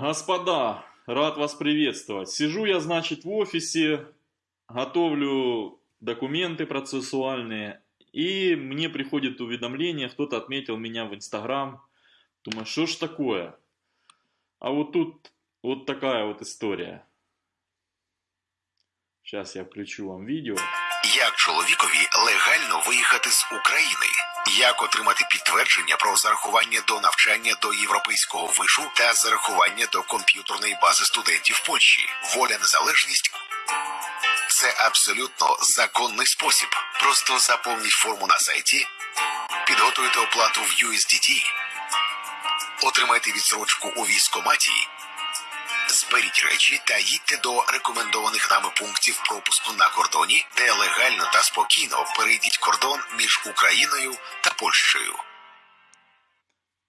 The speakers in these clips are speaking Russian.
Господа, рад вас приветствовать. Сижу я, значит, в офисе, готовлю документы процессуальные, и мне приходит уведомление, кто-то отметил меня в Инстаграм. Думаю, что ж такое? А вот тут вот такая вот история. Сейчас я включу вам видео. Як чоловікові легально виїхати з України? Як отримати підтвердження про зарахування до навчання до європейського вишу та зарахування до комп'ютерної бази студентів Польщі? Воля незалежність це абсолютно законний спосіб. Просто заповніть форму на сайті, підготуйте оплату в USDT, отримайте відсрочку у військкоматі, Зберіть речі та їдьте до рекомендованих нами пунктів пропуску на кордоні, де легально та спокійно перейдіть кордон між Україною та Польщею.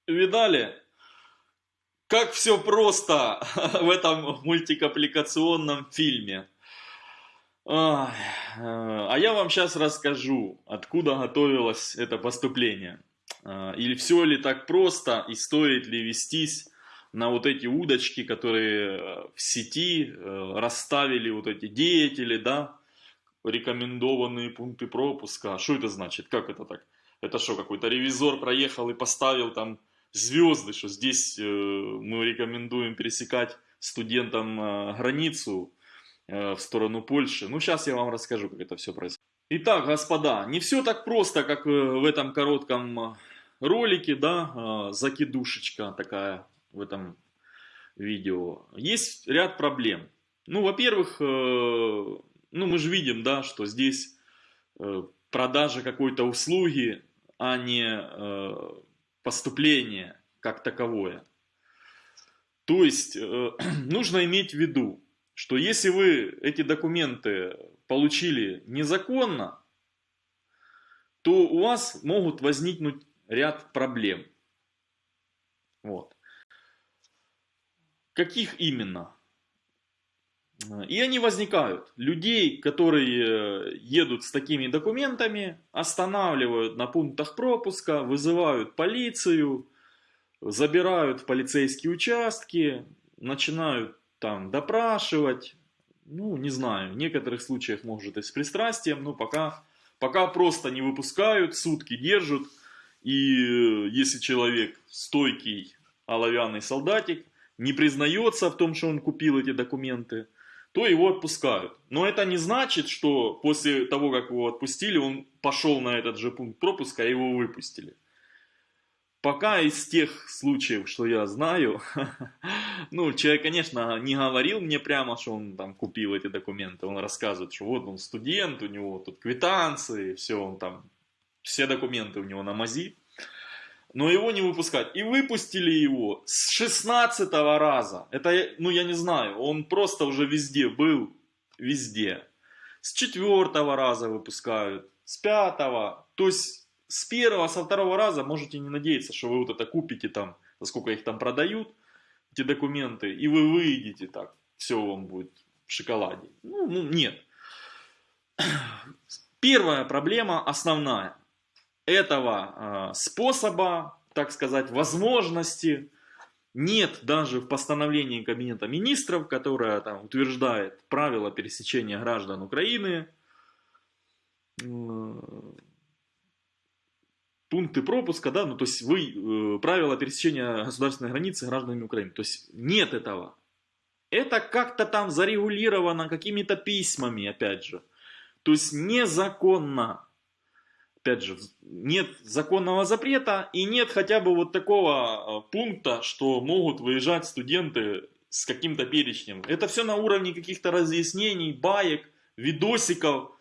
Видали? Как все просто в этом мультикаппликационном фильме. Ай, э, А я вам сейчас расскажу, откуда готовилось это поступление. Э, Или все ли так просто, и стоит ли вестись на вот эти удочки, которые э, в сети э, расставили вот эти деятели, да, рекомендованные пункты пропуска. А Что это значит? Как это так? Это что, какой-то ревизор проехал и поставил там звезды, что здесь э, мы рекомендуем пересекать студентам границу в сторону Польши. Ну, сейчас я вам расскажу, как это все происходит. Итак, господа, не все так просто, как в этом коротком ролике, да, закидушечка такая в этом видео. Есть ряд проблем. Ну, во-первых, э, ну, мы же видим, да, что здесь э, продажа какой-то услуги, а не э, поступление как таковое. То есть, нужно иметь в виду, что если вы эти документы получили незаконно, то у вас могут возникнуть ряд проблем. Вот. Каких именно? И они возникают. Людей, которые едут с такими документами, останавливают на пунктах пропуска, вызывают полицию, забирают в полицейские участки, начинают там допрашивать. Ну, не знаю, в некоторых случаях может и с пристрастием, но пока, пока просто не выпускают, сутки держат. И э, если человек стойкий оловянный солдатик, не признается в том, что он купил эти документы, то его отпускают. Но это не значит, что после того, как его отпустили, он пошел на этот же пункт пропуска, и его выпустили. Пока из тех случаев, что я знаю, ну, человек, конечно, не говорил мне прямо, что он там купил эти документы. Он рассказывает, что вот он студент, у него тут квитанции, все, он там, все документы у него на мази но его не выпускать. И выпустили его с 16 раза. Это, ну я не знаю, он просто уже везде был, везде. С четвертого раза выпускают, с пятого. То есть с первого, со второго раза можете не надеяться, что вы вот это купите там, сколько их там продают, эти документы, и вы выйдете так, все вам будет в шоколаде. Ну, ну нет. Первая проблема основная этого э, способа, так сказать, возможности нет даже в постановлении Кабинета Министров, которое там утверждает правила пересечения граждан Украины, пункты пропуска, да, ну то есть вы, э, правила пересечения государственной границы гражданами Украины. То есть нет этого. Это как-то там зарегулировано какими-то письмами, опять же. То есть незаконно опять же, нет законного запрета и нет хотя бы вот такого а, пункта, что могут выезжать студенты с каким-то перечнем. Это все на уровне каких-то разъяснений, баек, видосиков,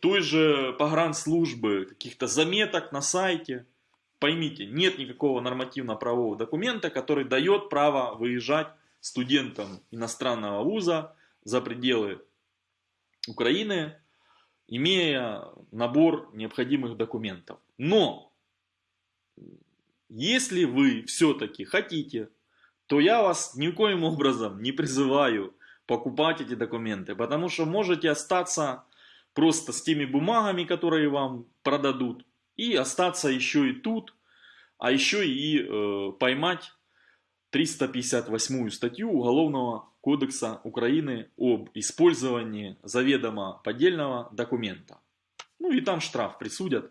той же погранслужбы, каких-то заметок на сайте. Поймите, нет никакого нормативно-правового документа, который дает право выезжать студентам иностранного вуза за пределы Украины имея набор необходимых документов. Но, если вы все-таки хотите, то я вас никоим образом не призываю покупать эти документы, потому что можете остаться просто с теми бумагами, которые вам продадут, и остаться еще и тут, а еще и э, поймать 358 статью Уголовного кодекса Украины об использовании заведомо поддельного документа. Ну и там штраф присудят,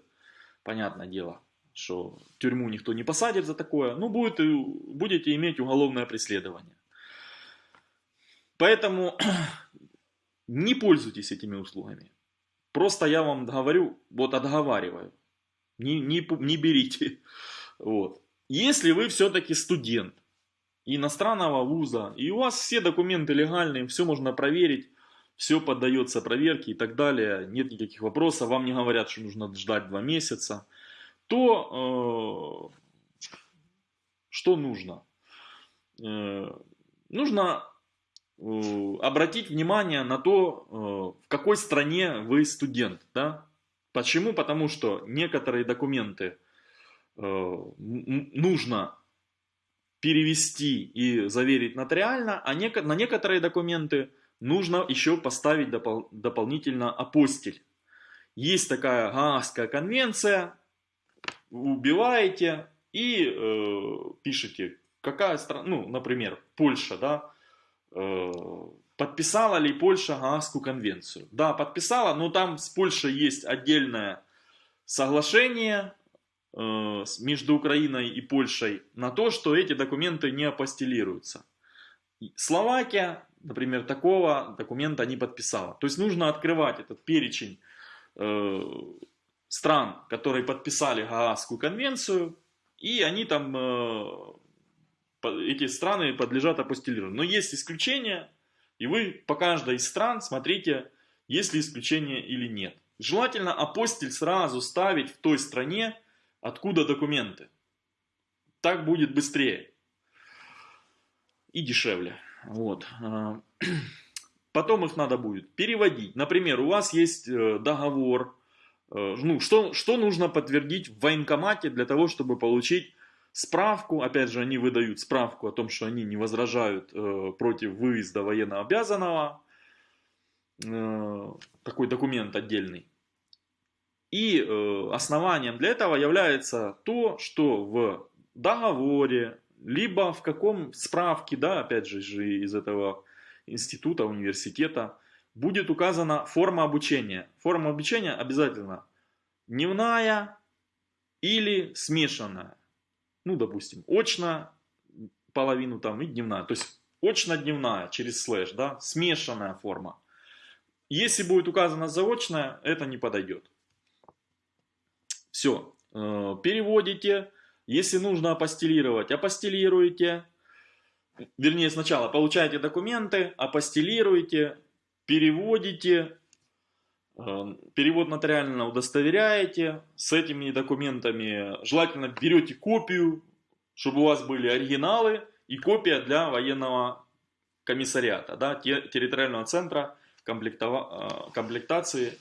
понятное дело, что тюрьму никто не посадит за такое, ну будет, будете иметь уголовное преследование. Поэтому не пользуйтесь этими услугами. Просто я вам говорю, вот отговариваю, не, не, не берите. Вот. Если вы все-таки студент, иностранного вуза, и у вас все документы легальные, все можно проверить, все поддается проверке и так далее, нет никаких вопросов, вам не говорят, что нужно ждать два месяца, то э, что нужно? Э, нужно э, обратить внимание на то, э, в какой стране вы студент. Да? Почему? Потому что некоторые документы э, нужно перевести и заверить нотариально, а на некоторые документы нужно еще поставить допол дополнительно апостиль. Есть такая Гаагская конвенция, убиваете и э, пишете, какая страна, ну, например, Польша, да, э, подписала ли Польша Гаагскую конвенцию. Да, подписала, но там с Польшей есть отдельное соглашение, между Украиной и Польшей на то, что эти документы не апостелируются. Словакия, например, такого документа не подписала. То есть нужно открывать этот перечень э, стран, которые подписали Гаагскую конвенцию, и они там, э, эти страны подлежат апостелированию. Но есть исключения, и вы по каждой из стран смотрите, есть ли исключение или нет. Желательно апостиль сразу ставить в той стране, Откуда документы? Так будет быстрее. И дешевле. Вот. А, потом их надо будет переводить. Например, у вас есть э, договор. Э, ну, что, что нужно подтвердить в военкомате для того, чтобы получить справку. Опять же, они выдают справку о том, что они не возражают э, против выезда военнообязанного. Такой документ отдельный. И э, основанием для этого является то, что в договоре, либо в каком справке, да, опять же, из этого института, университета, будет указана форма обучения. Форма обучения обязательно дневная или смешанная. Ну, допустим, очно половину там и дневная. То есть очно-дневная через слэш, да, смешанная форма. Если будет указана заочная, это не подойдет. Все, э, переводите. Если нужно апостелировать, апостелируете. Вернее, сначала получаете документы, апостелируете, переводите, э, перевод нотариально удостоверяете. С этими документами желательно берете копию, чтобы у вас были оригиналы и копия для военного комиссариата, да, территориального центра комплектова, э, комплектации,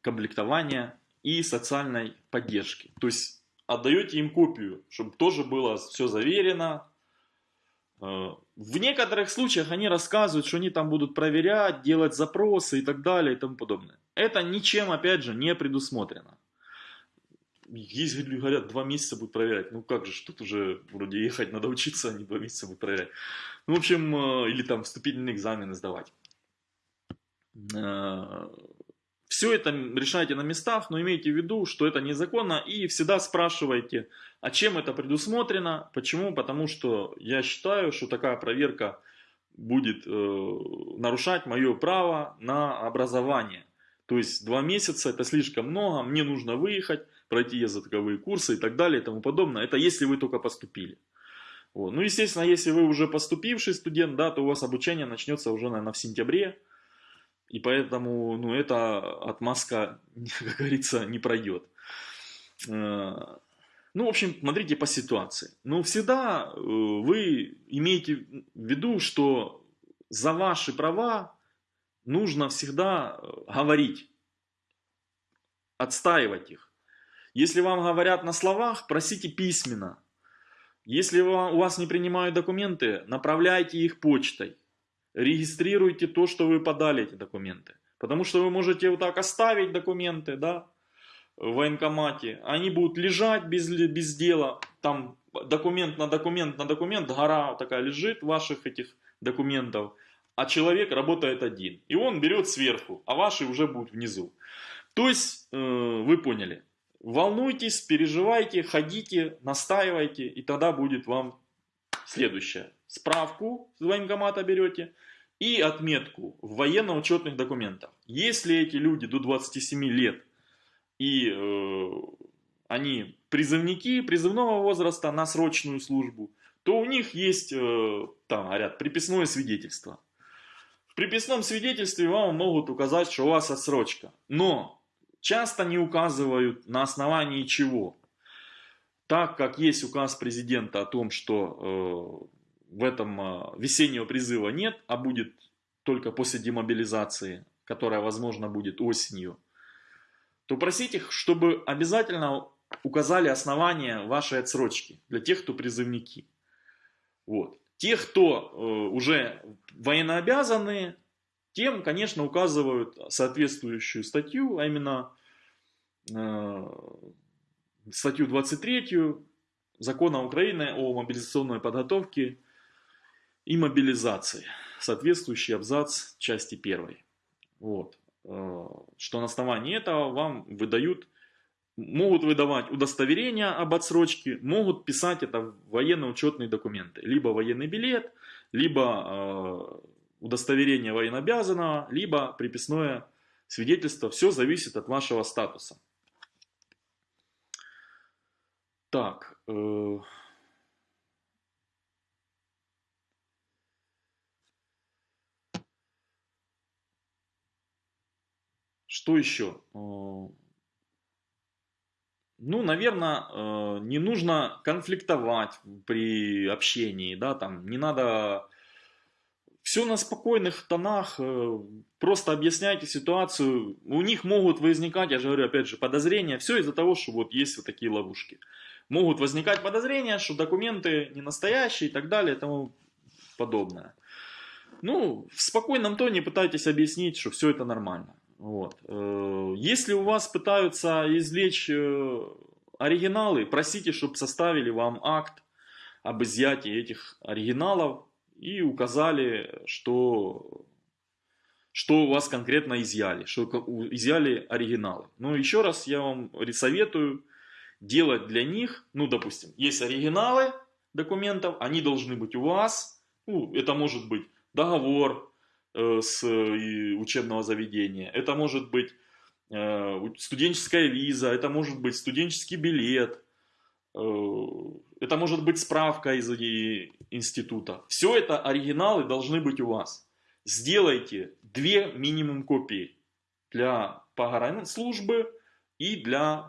комплектования и социальной поддержки. То есть отдаете им копию, чтобы тоже было все заверено. Э, в некоторых случаях они рассказывают, что они там будут проверять, делать запросы и так далее и тому подобное. Это ничем, опять же, не предусмотрено. Есть, говорят, два месяца будут проверять. Ну как же, тут уже вроде ехать надо учиться, а не два месяца будут проверять. Ну, в общем, э, или там вступительные экзамены сдавать. Все это решайте на местах, но имейте в виду, что это незаконно и всегда спрашивайте, а чем это предусмотрено, почему, потому что я считаю, что такая проверка будет э, нарушать мое право на образование. То есть два месяца это слишком много, мне нужно выехать, пройти языковые курсы и так далее и тому подобное. Это если вы только поступили. Вот. Ну, естественно, если вы уже поступивший студент, да, то у вас обучение начнется уже, наверное, в сентябре. И поэтому, ну, эта отмазка, как говорится, не пройдет. Э, ну, в общем, смотрите по ситуации. Но всегда э, вы имеете в виду, что за ваши права нужно всегда э, говорить, отстаивать их. Если вам говорят на словах, просите письменно. Если у вас не принимают документы, направляйте их почтой регистрируйте то, что вы подали эти документы. Потому что вы можете вот так оставить документы, да, в военкомате, они будут лежать без, без дела, там документ на документ на документ, гора такая лежит ваших этих документов, а человек работает один. И он берет сверху, а ваши уже будут внизу. То есть, э, вы поняли, волнуйтесь, переживайте, ходите, настаивайте, и тогда будет вам следующее. Справку с военкомата берете и отметку в военно-учетных документах. Если эти люди до 27 лет и э, они призывники призывного возраста на срочную службу, то у них есть, э, там говорят, приписное свидетельство. В приписном свидетельстве вам могут указать, что у вас отсрочка. Но часто не указывают на основании чего. Так как есть указ президента о том, что э, в этом э, весеннего призыва нет, а будет только после демобилизации, которая, возможно, будет осенью, то просите их, чтобы обязательно указали основания вашей отсрочки для тех, кто призывники. Вот. Те, кто э, уже военнообязанные, тем, конечно, указывают соответствующую статью, а именно э, статью 23 Закона Украины о мобилизационной подготовке и мобилизации, соответствующий абзац части 1. Вот. Э, что на основании этого вам выдают могут выдавать удостоверения об отсрочке, могут писать это военно-учетные документы. Либо военный билет, либо э, удостоверение военнообязанного, либо приписное свидетельство. Все зависит от вашего статуса. Так. Что еще? Э, ну, наверное, э, не нужно конфликтовать при общении, да, там, не надо... Все на спокойных тонах, э, просто объясняйте ситуацию. У них могут возникать, я же говорю, опять же, подозрения. Все из-за того, что вот есть вот такие ловушки. Могут возникать подозрения, что документы не настоящие и так далее и тому подобное. Ну, в спокойном тоне пытайтесь объяснить, что все это нормально. Вот. Э, если у вас пытаются извлечь э, оригиналы, просите, чтобы составили вам акт об изъятии этих оригиналов и указали, что, что у вас конкретно изъяли, что изъяли оригиналы. Но еще раз я вам советую делать для них, ну, допустим, есть оригиналы документов, они должны быть у вас, ну, это может быть договор, с учебного заведения, это может быть э, студенческая виза, это может быть студенческий билет, э, это может быть справка из института. Все это оригиналы должны быть у вас. Сделайте две минимум копии для погранслужбы и для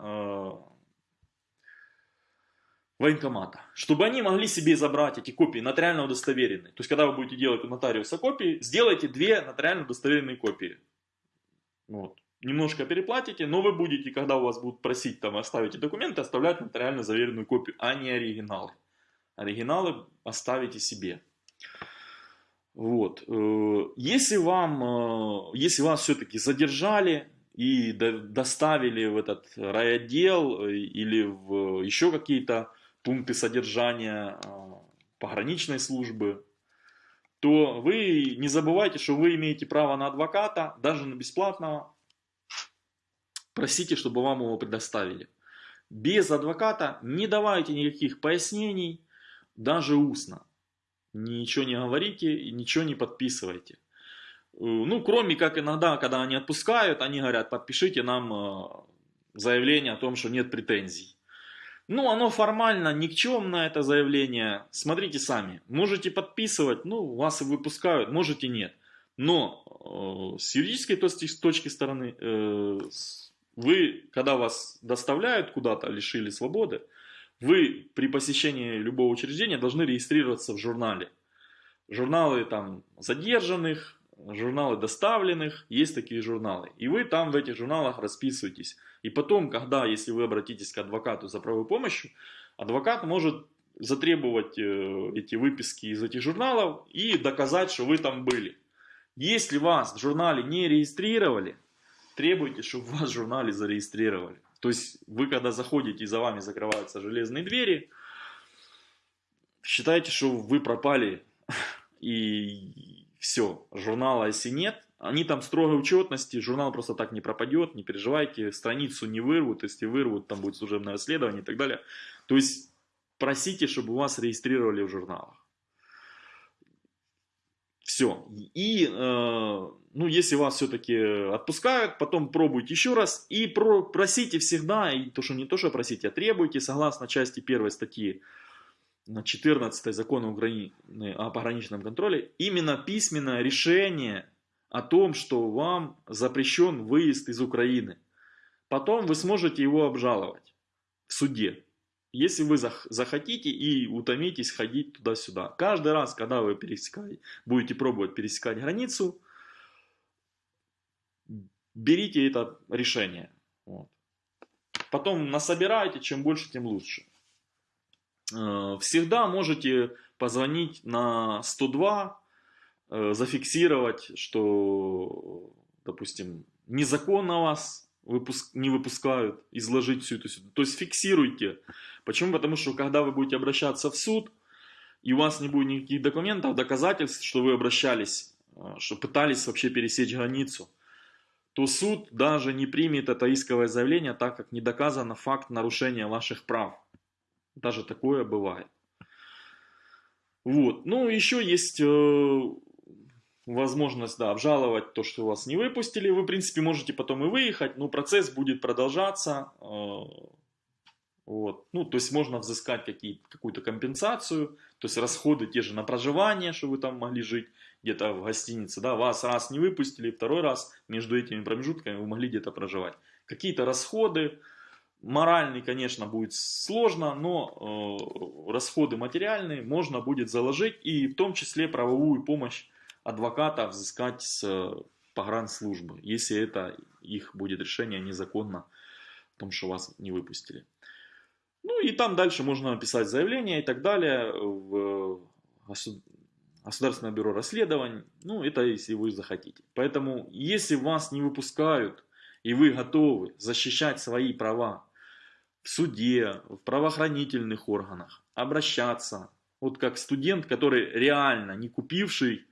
военкомата, чтобы они могли себе забрать эти копии нотариально удостоверенные. То есть, когда вы будете делать у нотариуса копии, сделайте две нотариально удостоверенные копии. Вот. Немножко переплатите, но вы будете, когда у вас будут просить там оставить документы, оставлять нотариально заверенную копию, а не оригиналы. Оригиналы оставите себе. Вот. Э, если вам, э, если вас все-таки задержали и доставили в этот райотдел э, или в еще какие-то пункты содержания а, пограничной службы, то вы не забывайте, что вы имеете право на адвоката, даже на бесплатного. Просите, чтобы вам его предоставили. Без адвоката не давайте никаких пояснений, даже устно. Ничего не говорите ничего не подписывайте. Э, ну, кроме как иногда, когда они отпускают, они говорят, подпишите нам э, заявление о том, что нет претензий. Ну, оно формально никчемное, это заявление. Смотрите сами. Можете подписывать, ну, вас и выпускают, можете нет. Но э, с юридической точки, точки стороны, э, вы, когда вас доставляют куда-то, лишили свободы, вы при посещении любого учреждения должны регистрироваться в журнале. Журналы там задержанных, журналы доставленных, есть такие журналы. И вы там в этих журналах расписываетесь. И потом, когда, если вы обратитесь к адвокату за правовой помощью, адвокат может затребовать э, эти выписки из этих журналов и доказать, что вы там были. Если вас в журнале не регистрировали, требуйте, чтобы вас в журнале зарегистрировали. То есть вы, когда заходите и за вами закрываются железные двери, считаете, что вы пропали и все, журнала если нет, они там строгой учетности, журнал просто так не пропадет, не переживайте, страницу не вырвут, если вырвут, там будет служебное расследование и так далее. То есть просите, чтобы вас регистрировали в журналах. Все. И, э, ну, если вас все-таки отпускают, потом пробуйте еще раз и про, просите всегда, и то, что не то, что просите, а требуйте, согласно части первой статьи 14 закона Украины о пограничном контроле, именно письменное решение о том, что вам запрещен выезд из Украины. Потом вы сможете его обжаловать в суде, если вы захотите и утомитесь ходить туда-сюда. Каждый раз, когда вы будете пробовать пересекать границу, берите это решение. Вот. Потом насобирайте, чем больше, тем лучше. Э, всегда можете позвонить на 102, э, зафиксировать, что, допустим, незаконно вас выпуск, не выпускают, изложить всю эту ситуацию. То есть фиксируйте. Почему? Потому что когда вы будете обращаться в суд, и у вас не будет никаких документов, доказательств, что вы обращались, э, что пытались вообще пересечь границу, то суд даже не примет это исковое заявление, так как не доказано факт нарушения ваших прав. Даже такое бывает. Вот. Ну, еще есть э, возможность, да, обжаловать то, что вас не выпустили. Вы, в принципе, можете потом и выехать, но процесс будет продолжаться. Э, вот. Ну, то есть можно взыскать какую-то компенсацию, то есть расходы те же на проживание, что вы там могли жить где-то в гостинице, да, вас раз не выпустили, второй раз между этими промежутками вы могли где-то проживать. Какие-то расходы, Моральный, конечно, будет сложно, но э, расходы материальные можно будет заложить и в том числе правовую помощь адвоката взыскать с э, погранслужбы, если это их будет решение незаконно в том, что вас не выпустили. Ну и там дальше можно написать заявление и так далее в Государственное бюро расследований. Ну это если вы захотите. Поэтому если вас не выпускают и вы готовы защищать свои права в суде, в правоохранительных органах, обращаться. Вот как студент, который реально не купивший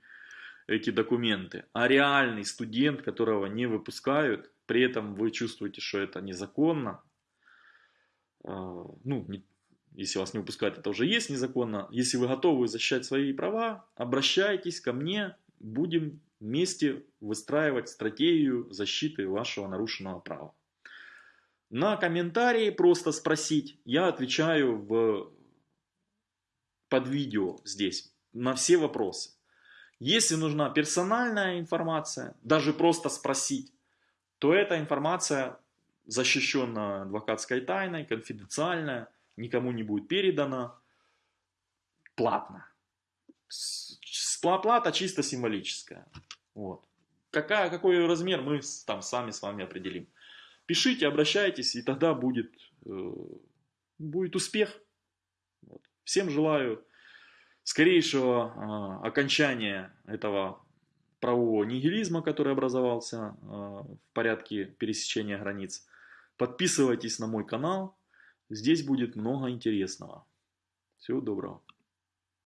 эти документы, а реальный студент, которого не выпускают, при этом вы чувствуете, что это незаконно, а, ну, не, если вас не выпускают, это уже есть незаконно. Если вы готовы защищать свои права, обращайтесь ко мне, будем вместе выстраивать стратегию защиты вашего нарушенного права. На комментарии просто спросить, я отвечаю в, под видео здесь на все вопросы. Если нужна персональная информация, даже просто спросить, то эта информация защищена адвокатской тайной, конфиденциальная, никому не будет передана, платно. Плата чисто символическая. Вот. Какая, какой размер, мы там сами с вами определим. Пишите, обращайтесь, и тогда будет, э, будет успех. Всем желаю скорейшего э, окончания этого правового нигилизма, который образовался э, в порядке пересечения границ. Подписывайтесь на мой канал, здесь будет много интересного. Всего доброго.